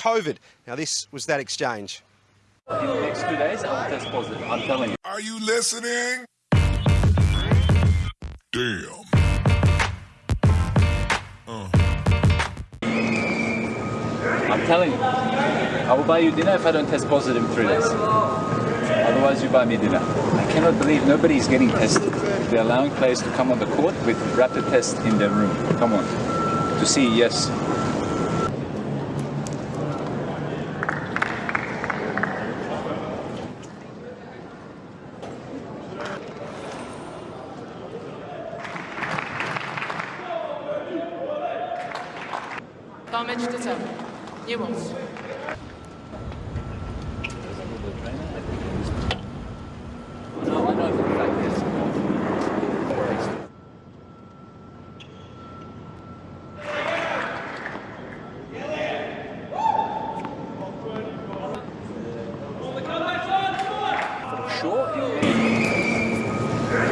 COVID. Now, this was that exchange. In the next two days, I'll test positive. I'm telling you. Are you listening? Damn. Uh. I'm telling you. I will buy you dinner if I don't test positive in three days. Otherwise, you buy me dinner. I cannot believe nobody is getting tested. They're allowing players to come on the court with rapid tests in their room. Come on. To see, yes, Damage fact there's Sure.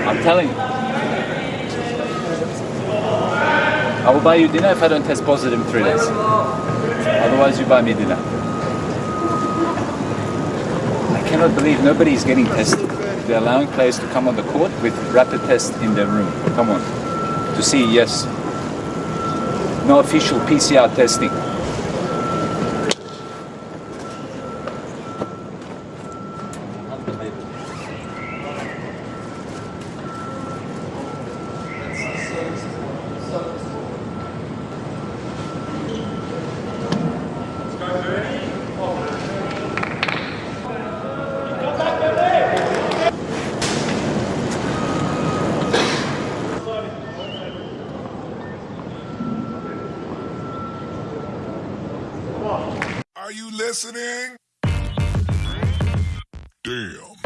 I'm telling you. I will buy you dinner if I don't test positive in three days. Otherwise, you buy me dinner. I cannot believe nobody is getting tested. They're allowing players to come on the court with rapid tests in their room. Come on. To see, yes. No official PCR testing. Are you listening? Damn.